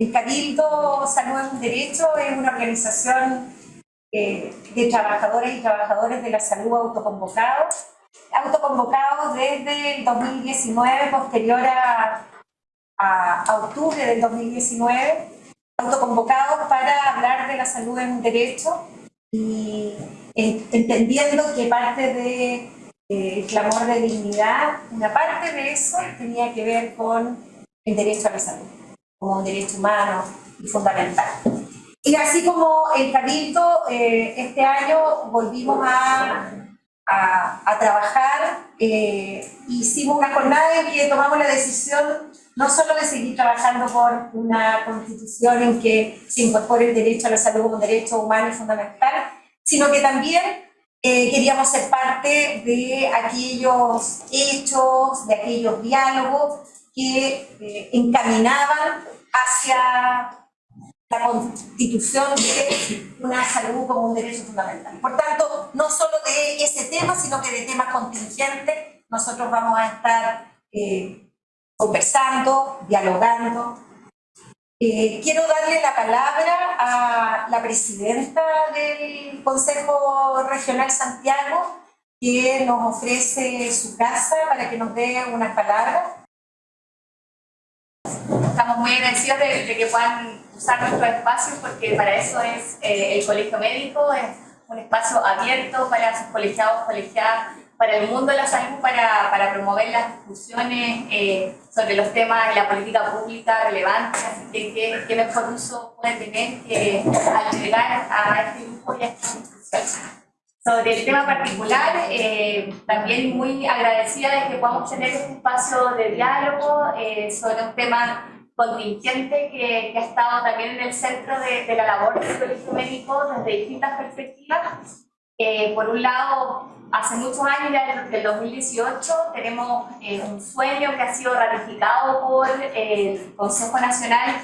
El Cabildo Salud es un Derecho es una organización eh, de trabajadoras y trabajadores de la salud autoconvocados, autoconvocados desde el 2019, posterior a, a, octubre del 2019, autoconvocados para hablar de la salud en un derecho y entendiendo que parte de el clamor de dignidad, una parte de eso tenía que ver con el derecho a la salud, como un derecho humano y fundamental. Y así como el Cabildo, eh, este año volvimos a, a, trabajar, eh, hicimos una jornada en que tomamos la decisión no solo de seguir trabajando por una constitución en que se incorpore el derecho a la salud como un derecho humano y fundamental, sino que también eh, queríamos ser parte de aquellos hechos, de aquellos diálogos que eh, encaminaban hacia la constitución de una salud como un derecho fundamental. Por tanto, no solo de ese tema, sino que de temas contingentes, nosotros vamos a estar eh, conversando, dialogando, eh, quiero darle la palabra a la presidenta del Consejo Regional Santiago, que nos ofrece su casa para que nos dé unas palabras. Estamos muy agradecidos de, que puedan usar nuestros espacios porque para eso es eh, el Colegio Médico, es un espacio abierto para sus colegiados, colegiadas para el mundo de la salud para, para promover las discusiones eh, sobre los temas de la política pública relevantes, así que qué, mejor uso puede tener que agregar a este grupo y a esta discusión. Sobre el tema particular, eh, también muy agradecida de que podamos tener este espacio de diálogo eh, sobre un tema contingente que, que, ha estado también en el centro de, de la labor del Colegio Médico desde distintas perspectivas. por un lado, hace muchos años, ya desde el 2018, tenemos eh, un sueño que ha sido ratificado por el Consejo Nacional,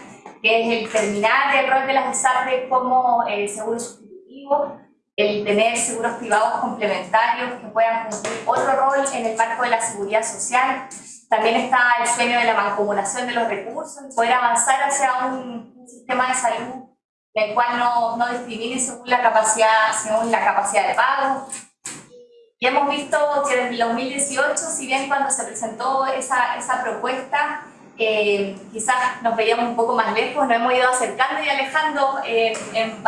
que es el terminar el rol de las ISAPRES como eh, seguro sustitutivo, el tener seguros privados complementarios que puedan cumplir otro rol en el marco de la seguridad social. También está el sueño de la mancomunación de los recursos, poder avanzar hacia un, sistema de salud en el cual no, no discrimine según la capacidad, según la capacidad de pago, y hemos visto que desde el 2018, si bien cuando se presentó esa, esa propuesta, eh, quizás nos veíamos un poco más lejos, nos hemos ido acercando y alejando eh, en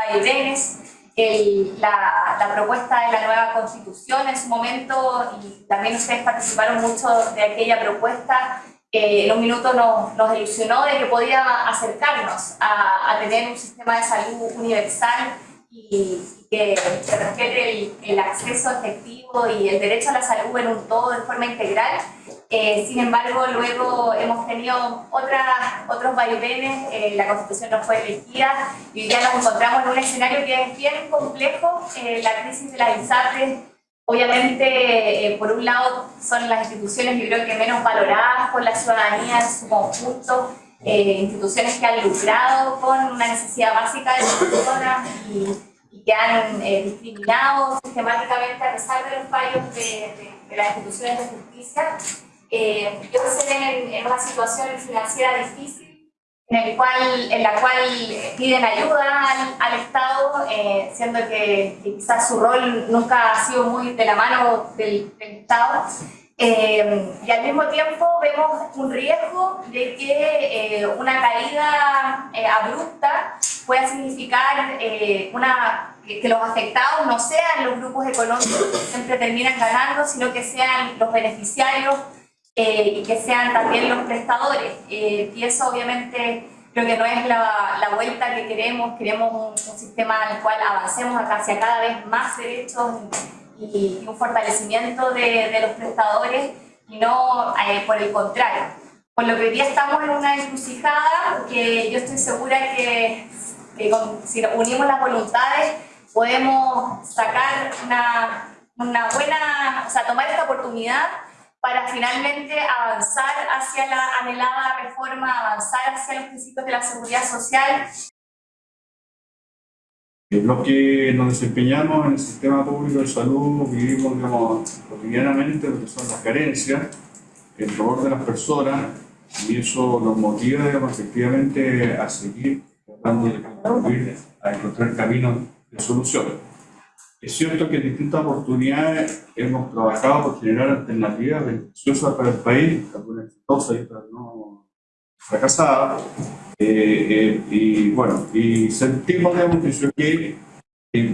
vaivenes. La, la, propuesta de la nueva constitución en su momento, y también ustedes participaron mucho de aquella propuesta, eh, en un minuto nos, nos, ilusionó de que podía acercarnos a, a tener un sistema de salud universal y que, respete el, acceso efectivo y el derecho a la salud en un todo de forma integral. Eh, sin embargo, luego hemos tenido otros vaivenes, eh, la Constitución no fue elegida y ya nos encontramos en un escenario que es bien complejo. Eh, la crisis de las ISAPRES, obviamente, por un lado, son las instituciones, yo creo que menos valoradas por la ciudadanía en su conjunto, instituciones que han lucrado con una necesidad básica de las personas y que han discriminado sistemáticamente a pesar de los fallos de, las instituciones de justicia, eh, se ven en, una situación financiera difícil en, el cual, en la cual piden ayuda al, Estado, eh, siendo que, quizás su rol nunca ha sido muy de la mano del, Estado. Eh, y al mismo tiempo vemos un riesgo de que una caída abrupta pueda significar una que, los afectados no sean los grupos económicos que siempre terminan ganando, sino que sean los beneficiarios eh, y que sean también los prestadores. Eh, y eso obviamente creo que no es la, la vuelta que queremos, queremos un, sistema en el cual avancemos hacia cada vez más derechos y, un fortalecimiento de, de, los prestadores y no eh, por el contrario. Por lo que hoy día estamos en una encrucijada que yo estoy segura que, que si unimos las voluntades podemos sacar una, una buena, o sea, tomar esta oportunidad para finalmente avanzar hacia la anhelada reforma, avanzar hacia los principios de la seguridad social. Los que nos desempeñamos en el sistema público de salud vivimos digamos, cotidianamente lo que son las carencias, el dolor de las personas y eso nos motiva efectivamente a seguir tratando de contribuir a encontrar caminos de solución. Es cierto que en distintas oportunidades hemos trabajado por generar alternativas beneficiosas para el país, algunas exitosas y otras no fracasadas, eh, eh, y bueno, y sentimos digamos, que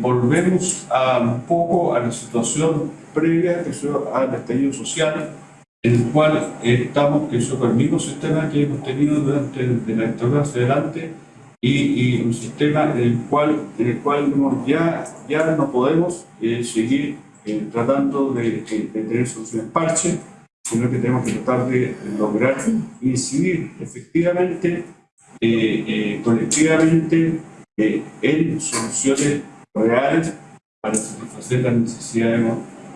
volvemos a, un poco a la situación previa que al estallido social, en el cual estamos, que es el mismo sistema que hemos tenido durante de la historia hacia adelante, y, y, un sistema en el cual, en el cual ya, ya no podemos eh, seguir eh, tratando de, tener soluciones parche, sino que tenemos que tratar de lograr incidir efectivamente, eh, colectivamente, en soluciones reales para satisfacer las necesidades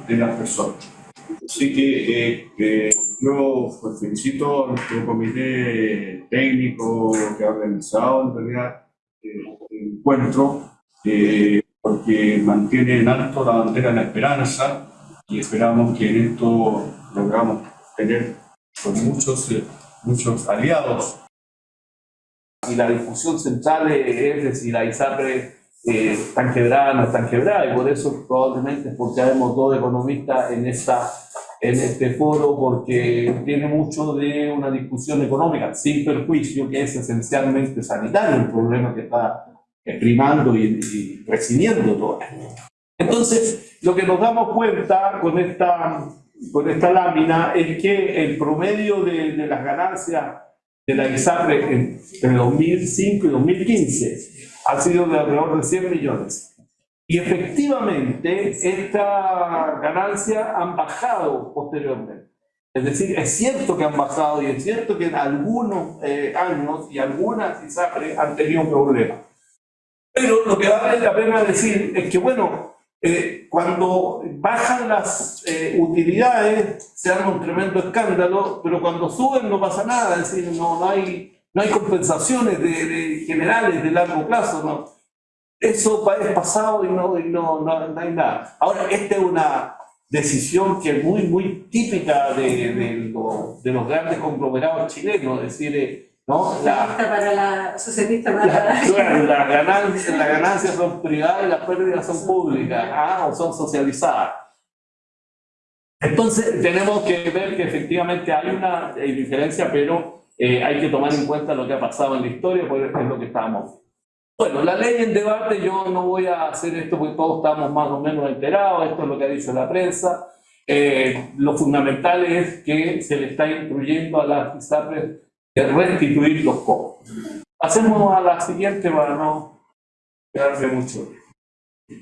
de las personas. Así que eh, yo pues, felicito a nuestro comité técnico que ha organizado en realidad eh, el encuentro, eh, porque mantiene en alto la bandera de la esperanza y esperamos que en esto logramos tener con muchos, muchos aliados. Y la discusión central es de si la ISAPRE eh, están quebradas, no están quebradas, y por eso probablemente es porque habemos dos economistas en, esta, en este foro, porque tiene mucho de una discusión económica, sin perjuicio, que es esencialmente sanitario el problema que está primando y, y recibiendo todo esto. Entonces, lo que nos damos cuenta con esta, con esta lámina es que el promedio de, de las ganancias de la ISAPRE entre 2005 y 2015 ha sido de alrededor de 100 millones. Y efectivamente, esta ganancia han bajado posteriormente. Es decir, es cierto que han bajado y es cierto que en algunos eh, años y algunas ISAPRE han tenido problemas. Pero lo que vale la pena decir es que, bueno, eh, cuando bajan las eh, utilidades se arma un tremendo escándalo, pero cuando suben no pasa nada, es decir, no, no hay no hay compensaciones de, generales de largo plazo, ¿no? Eso es pasado y no, no, no, hay nada. Ahora, esta es una decisión que es muy, muy típica de, de, de los grandes conglomerados chilenos, es decir, eh, ¿no? La, para la socialista para la, las ganancias, las ganancias son privadas y las pérdidas son públicas, ¿ah? o son socializadas. Entonces, tenemos que ver que efectivamente hay una diferencia, pero eh, hay que tomar en cuenta lo que ha pasado en la historia, porque es lo que estamos. Bueno, la ley en debate, yo no voy a hacer esto porque todos estamos más o menos enterados, esto es lo que ha dicho la prensa. Eh, lo fundamental es que se le está instruyendo a las ISAPRES de restituir los cobros. Pasemos a la siguiente para no quedarse mucho.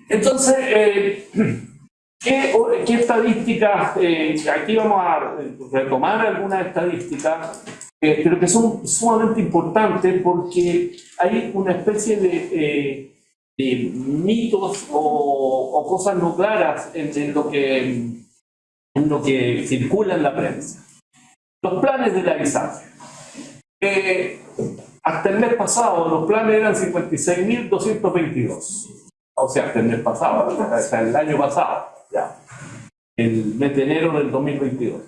Entonces, eh, ¿qué, ¿qué, estadísticas? aquí vamos a retomar algunas estadísticas eh, pero que son sumamente importantes porque hay una especie de, eh, de mitos o, o, cosas no claras en, en, lo que, en lo que circula en la prensa. Los planes de la ISAF. Eh, hasta el mes pasado los planes eran 56.222. O sea, hasta el mes pasado, hasta el año pasado, ya. El mes de enero del 2022.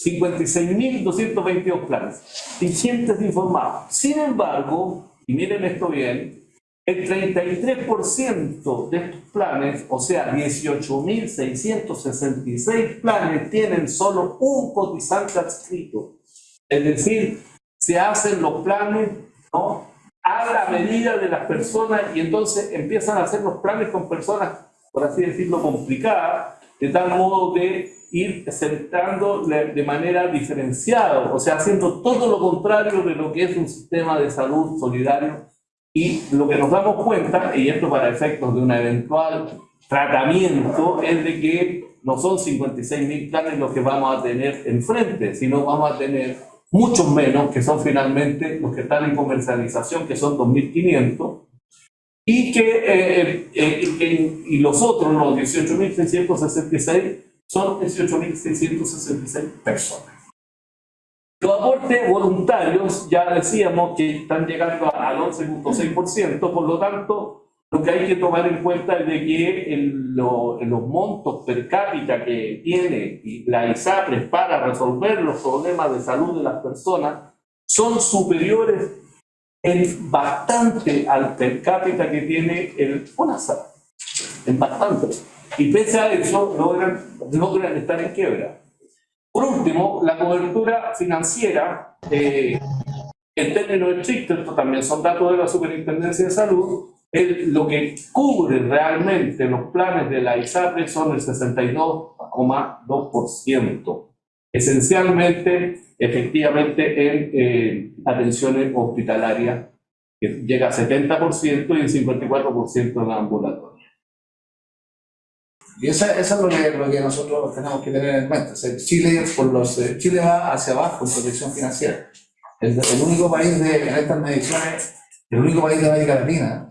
56.222 planes vigentes informados. Sin embargo, y miren esto bien, el 33% de estos planes, o sea, 18.666 planes, tienen solo un cotizante adscrito. Es decir, se hacen los planes ¿no? a la medida de las personas y entonces empiezan a hacer los planes con personas, por así decirlo, complicadas, de tal modo de ir centrando de manera diferenciada, o sea, haciendo todo lo contrario de lo que es un sistema de salud solidario. Y lo que nos damos cuenta, y esto para efectos de un eventual tratamiento, es de que no son 56.000 planes los que vamos a tener enfrente, sino vamos a tener muchos menos, que son finalmente los que están en comercialización, que son 2.500, y que, eh, eh, y los otros, los 18.666, son 18.666 personas. Los aportes voluntarios, ya decíamos que están llegando al 11.6%, por lo tanto, lo que hay que tomar en cuenta es de que el, los montos per cápita que tiene la ISAPRES para resolver los problemas de salud de las personas son superiores en bastante al per cápita que tiene el FONASA, en bastante. Y pese a eso, logran, logran estar en quiebra. Por último, la cobertura financiera, eh, en términos estrictos, esto también son datos de la Superintendencia de Salud, lo que cubre realmente los planes de la ISAPRE son el 62,2%, esencialmente, efectivamente, en eh, atenciones hospitalarias, que llega a 70% y el 54% en ambulatoria. Y eso, es lo que, lo que, nosotros tenemos que tener en mente. Chile, por los, eh, Chile va hacia abajo en protección financiera. El, el único país de, en estas mediciones, el único país de América Latina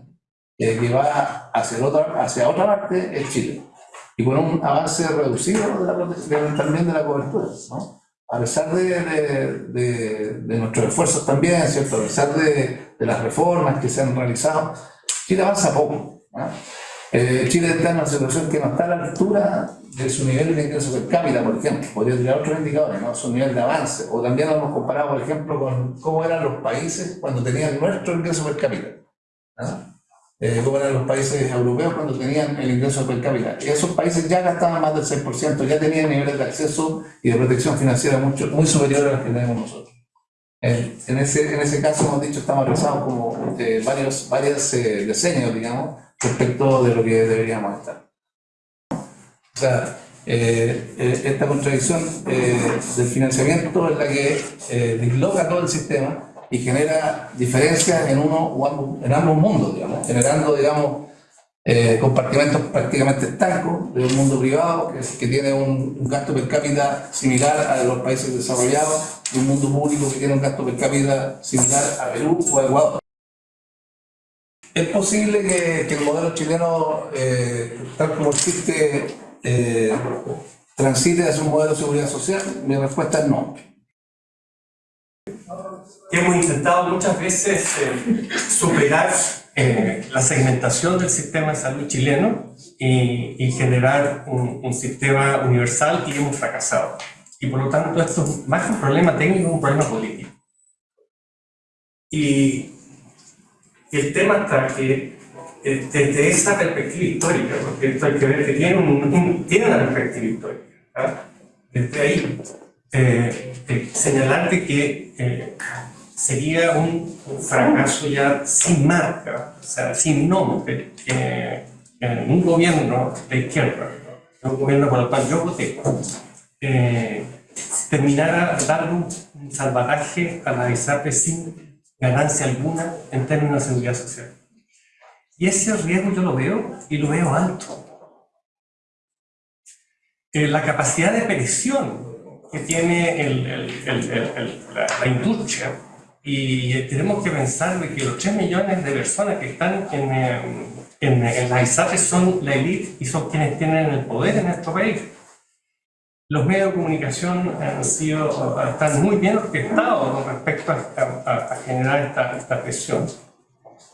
eh, que va hacia otra, hacia otra parte es Chile. Y con un avance reducido de también de la cobertura. ¿no? A pesar de, de, de, nuestros esfuerzos también, ¿cierto? a pesar de, las reformas que se han realizado, Chile avanza poco. Eh, Chile está en una situación que no está a la altura de su nivel de ingreso per cápita, por ejemplo. Podría tirar otros indicadores, ¿no? su nivel de avance. O también lo hemos comparado, por ejemplo, con cómo eran los países cuando tenían nuestro ingreso per cápita. ¿no? eh, como eran los países europeos cuando tenían el ingreso per cápita. Y esos países ya gastaban más del 6%, ya tenían niveles de acceso y de protección financiera mucho, muy superiores a los que tenemos nosotros. en, ese, en ese caso hemos dicho, estamos realizados como eh, varios, varios eh, diseños, digamos, respecto de lo que deberíamos estar. O sea, eh, eh, esta contradicción del financiamiento es la que disloca todo el sistema y genera diferencias en uno o ambos, en ambos mundos, digamos, generando, digamos, eh, compartimentos prácticamente estancos de un mundo privado que, que tiene un, gasto per cápita similar a los países desarrollados y un mundo público que tiene un gasto per cápita similar a Perú o a Ecuador. ¿Es posible que, que el modelo chileno, eh, tal como existe, eh, transite hacia un modelo de seguridad social? Mi respuesta es no hemos intentado muchas veces eh, superar eh, la segmentación del sistema de salud chileno y, generar un, sistema universal y hemos fracasado. Y por lo tanto esto es más que un problema técnico, un problema político. Y el tema está que eh, desde esa perspectiva histórica, porque esto hay que ver que tiene, un, tiene una perspectiva histórica, ¿ah? desde ahí, señalarte que sería un, fracaso ya sin marca, o sea, sin nombre, que un gobierno de izquierda, un gobierno por el cual yo voté, eh, terminara dando un, salvataje a la ISAPRE sin ganancia alguna en términos de seguridad social. Y ese riesgo yo lo veo y lo veo alto. Eh, la capacidad de presión que tiene el, el, la industria y tenemos que pensar de que los 3 millones de personas que están en, eh, en, en la ISAPE son la élite y son quienes tienen el poder en nuestro país. Los medios de comunicación han sido, están muy bien orquestados con respecto a, generar esta, esta, presión.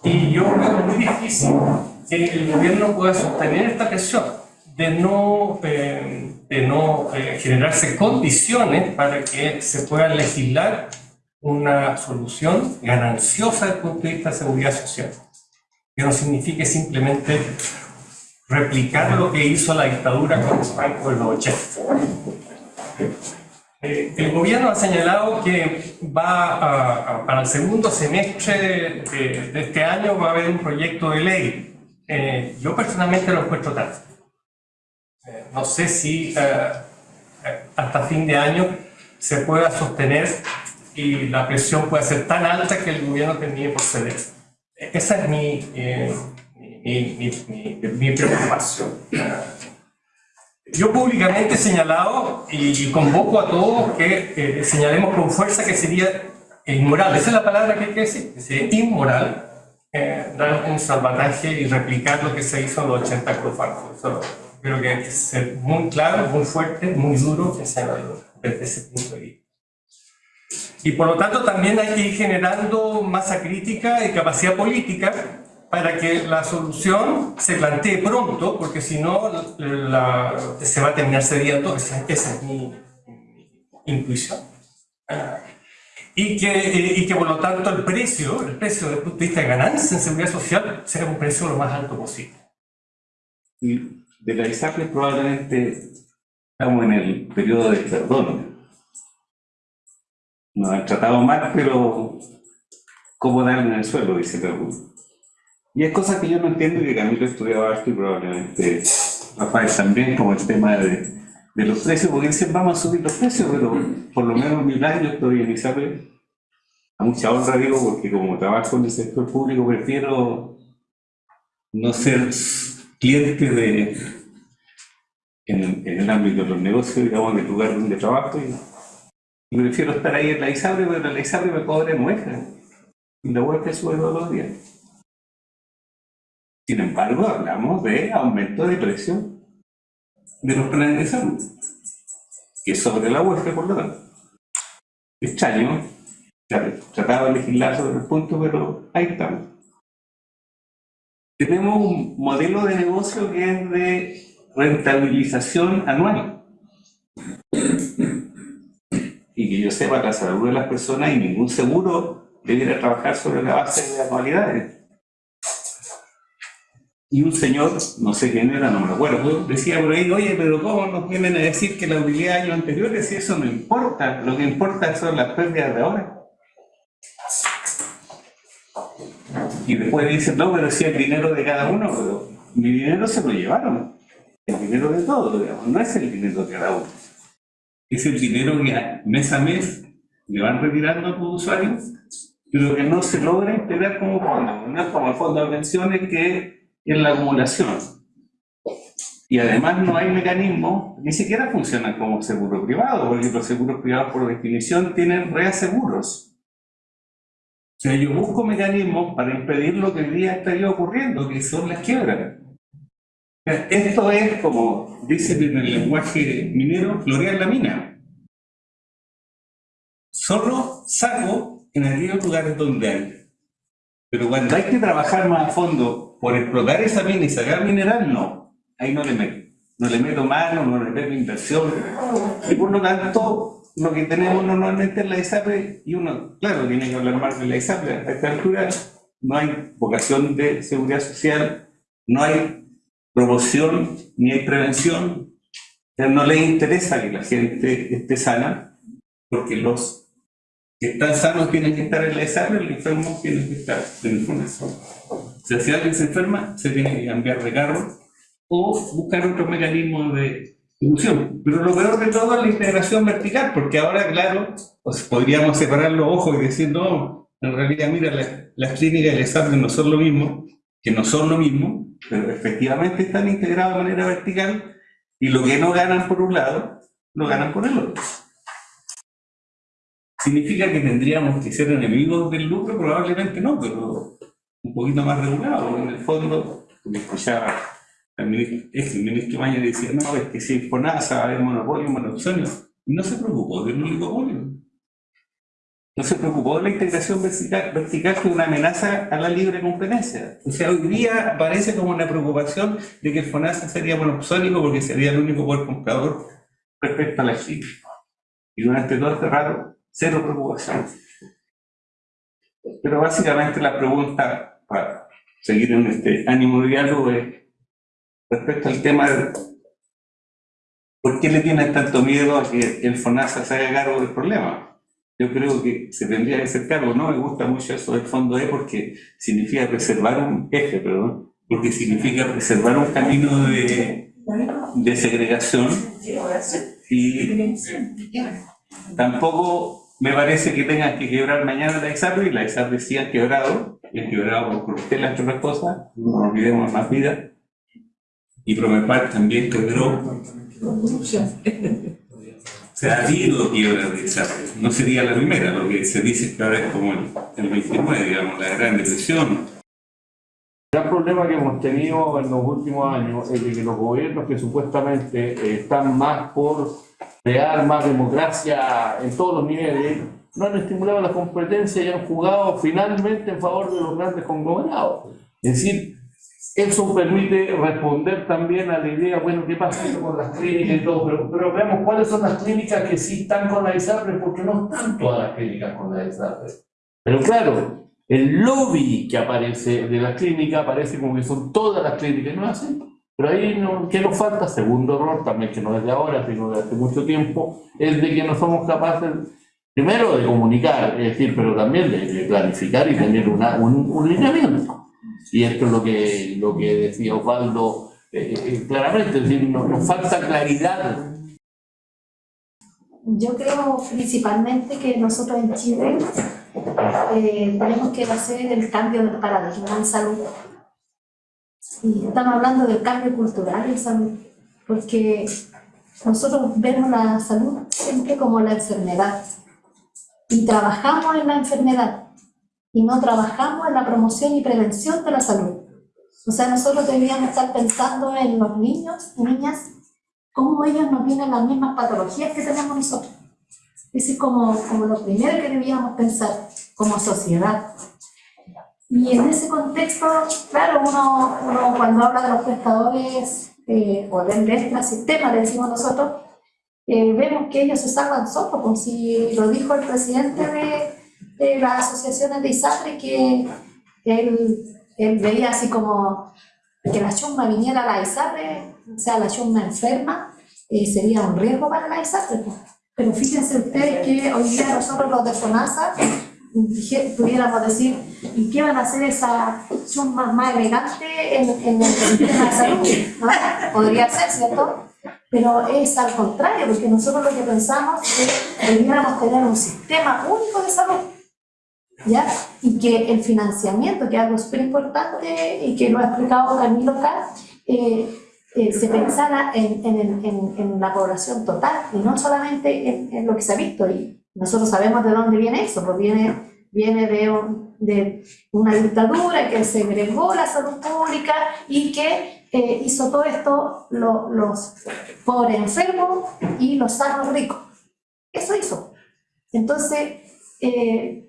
Y yo veo muy difícil que el gobierno pueda sostener esta presión de no, eh, de no eh, generarse condiciones para que se pueda legislar una solución gananciosa desde el punto de vista de seguridad social, que no signifique simplemente replicar lo que hizo la dictadura con bancos de los 80. Eh, el gobierno ha señalado que va para el segundo semestre de, este año va a haber un proyecto de ley. Eh, yo personalmente lo encuentro tarde. Eh, no sé si hasta fin de año se pueda sostener y la presión puede ser tan alta que el gobierno termine por ceder. Esa es mi, eh, mi, mi, mi, preocupación. Yo públicamente he señalado y convoco a todos que eh, señalemos con fuerza que sería inmoral, esa es la palabra que hay que decir, sería inmoral eh, dar un salvataje y replicar lo que se hizo en los 80 Cruz creo que hay que ser muy claro, muy fuerte, muy duro desde ese punto de vista. Y por lo tanto también hay que ir generando masa crítica y capacidad política para que la solución se plantee pronto, porque si no se va a terminar cediendo, esa, es mi, intuición. y que, y que por lo tanto el precio, el precio desde el punto de vista de ganancia en seguridad social, sea un precio lo más alto posible. Y de la ISAPRE probablemente estamos en el periodo de perdón. Nos han tratado mal, pero ¿cómo darle en el suelo? Dice alguno. Y hay cosas que yo no entiendo y que Camilo estudiaba esto y probablemente Rafael también, como el tema de, de los precios, porque dicen vamos a subir los precios, pero por lo menos mi plan yo estoy en ISAPRE a mucha honra digo, porque como trabajo en el sector público prefiero no ser cliente de, en, en el ámbito de los negocios, digamos, en el lugar donde trabajo y, prefiero estar ahí en la ISAPRE, pero la ISAPRE me cobra muestra y la web sube todos los días. Sin embargo, hablamos de aumento de precio de los planes de salud, que es sobre la web, por lo tanto. Extraño, trataba de legislar sobre el punto, pero ahí estamos. Tenemos un modelo de negocio que es de rentabilización anual. Y que yo sepa la salud de las personas y ningún seguro debiera trabajar sobre la base de anualidades. Y un señor, no sé quién era, no me acuerdo, decía por ahí, oye, pero ¿cómo nos vienen a decir que la utilidad de años anteriores? Si eso no importa, lo que importa son las pérdidas de ahora. Y después dicen, no, pero si el dinero de cada uno, mi dinero se lo llevaron. El dinero de todos, no es el dinero de cada uno. Es el dinero que mes a mes le van retirando a tus usuarios, pero que no se logra integrar como fondo. No es como el fondo de pensiones que es la acumulación. Y además no hay mecanismos, ni siquiera funcionan como seguro privado, porque los seguros privados por definición tienen reaseguros. O sea, yo busco mecanismos para impedir lo que hoy día estaría ocurriendo, que son las quiebras. Esto es, como dicen en el lenguaje minero, florear la mina. Solo saco en aquellos lugares donde hay. Pero cuando hay que trabajar más a fondo por explotar esa mina y sacar mineral, no. Ahí no le meto. No le meto mano, no le meto inversión. Y por lo tanto, lo que tenemos normalmente en la ISAPRE, y uno, claro, tiene que hablar más de la ISAPRE, a esta altura no hay vocación de seguridad social, no hay promoción ni hay prevención, no le interesa que la gente esté sana, porque los que están sanos tienen que estar en la ISAPRE, los enfermos tienen que estar en el FUNASO. Si alguien se enferma, se tiene que cambiar de carro o buscar otro mecanismo de pero lo peor de todo es la integración vertical, porque ahora, claro, pues podríamos separar los ojos y decir, no, en realidad, mira, las, clínicas y el examen no son lo mismo, que no son lo mismo, pero efectivamente están integrados de manera vertical y lo que no ganan por un lado, lo ganan por el otro. ¿Significa que tendríamos que ser enemigos del lucro? Probablemente no, pero un poquito más regulado. En el fondo, como escuchaba el ministro, el ministro Maña decía, no, es que si FONASA va a haber monopolio, monopolio, y no se preocupó del oligopolio. No se preocupó de la integración vertical, vertical que es una amenaza a la libre competencia. O sea, hoy día parece como una preocupación de que FONASA sería monopsónico porque sería el único poder comprador respecto a la China. Y durante todo este rato, cero preocupación. Pero básicamente la pregunta, para seguir en este ánimo de diálogo, es respecto al tema de por qué le tienen tanto miedo a que el FONASA se haga cargo del problema. Yo creo que se tendría que hacer cargo, no me gusta mucho eso del fondo E porque significa preservar un eje, perdón, porque significa preservar un camino de, de segregación y tampoco me parece que tengan que quebrar mañana la ISAPRE y la ISAPRE sí han quebrado, quebrado por corruptela entre otras cosas, no olvidemos más vida, y Promepar también quebró. O sea, ha habido quiebra de No sería la primera, lo que se dice que ahora es como el, el 29, digamos, la Gran Depresión. El gran problema que hemos tenido en los últimos años es de que los gobiernos que supuestamente eh, están más por crear más democracia en todos los niveles, no han estimulado la competencia y han jugado finalmente en favor de los grandes conglomerados. Es decir, eso permite responder también a la idea, bueno, ¿qué pasa con las clínicas y todo? Pero, pero veamos cuáles son las clínicas que sí están con la ISAPRE, porque no están todas las clínicas con la ISAPRE. Pero claro, el lobby que aparece de las clínicas aparece como que son todas las clínicas, ¿no así? Pero ahí, no, ¿qué nos falta? Segundo error, también que no es de ahora, sino de hace mucho tiempo, es de que no somos capaces, primero, de comunicar, es decir, pero también de, de planificar y tener un, un lineamiento. Y esto es lo que, lo que decía Osvaldo eh, eh, claramente, es decir, nos, nos falta claridad. Yo creo principalmente que nosotros en Chile eh, tenemos que hacer el cambio del paradigma en salud. Y estamos hablando del cambio cultural en salud, porque nosotros vemos la salud siempre como la enfermedad y trabajamos en la enfermedad y no trabajamos en la promoción y prevención de la salud. O sea, nosotros deberíamos estar pensando en los niños y niñas, cómo ellos no tienen las mismas patologías que tenemos nosotros. Ese es como, como lo primero que debíamos pensar como sociedad. Y en ese contexto, claro, uno, uno cuando habla de los prestadores eh, o del extra sistema, le decimos nosotros, eh, vemos que ellos se salvan solos, como si lo dijo el presidente de, de las asociaciones de ISAPRE, que él, él veía así como que la chumba viniera a la ISAPRE, o sea, la chumba enferma, eh, sería un riesgo para la ISAPRE. pues. Pero fíjense ustedes que hoy día nosotros los de FONASA pudiéramos decir, ¿y qué van a hacer esa chumba más elegante en, en el sistema de salud? ¿no? Podría ser, ¿cierto? Pero es al contrario, porque nosotros lo que pensamos es que debiéramos tener un sistema único de salud. ¿Ya? Y que el financiamiento, que es algo súper importante y que lo ha explicado Camilo acá, eh, eh, se pensara en, en, en, en la población total y no solamente en, en lo que se ha visto. Y nosotros sabemos de dónde viene eso, pues viene, viene de, un- de una dictadura que segregó la salud pública y que eh, hizo todo esto lo- los pobres enfermos y los sanos ricos. Eso hizo. Entonces, eh,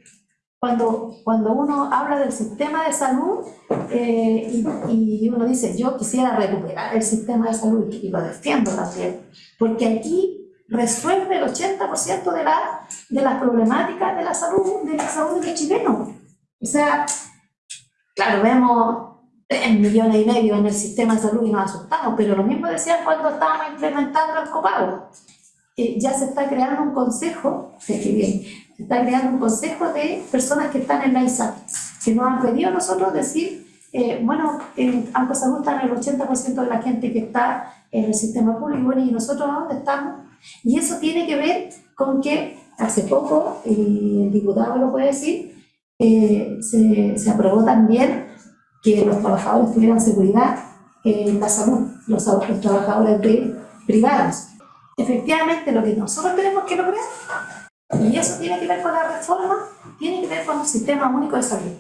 cuando, cuando uno habla del sistema de salud eh, y, y uno dice, yo quisiera recuperar el sistema de salud y, lo defiendo también, porque aquí resuelve el 80% de, la, de las problemáticas de la salud de la salud de los chilenos. O sea, claro, vemos 3 millones y medio en el sistema de salud y nos asustamos, pero lo mismo decían cuando estábamos implementando el copago. Eh, ya se está creando un consejo, se está creando un consejo de personas que están en la ISAP, que nos han pedido a nosotros decir, eh, bueno, en Salud está en el 80% de la gente que está en el sistema público, y bueno, ¿y nosotros dónde estamos? Y eso tiene que ver con que hace poco, y el diputado lo puede decir, eh, se, se aprobó también que los trabajadores tuvieran seguridad en la salud, los, trabajadores de privados. Efectivamente, lo que nosotros tenemos que lograr, y eso tiene que ver con la reforma, tiene que ver con un sistema único de salud.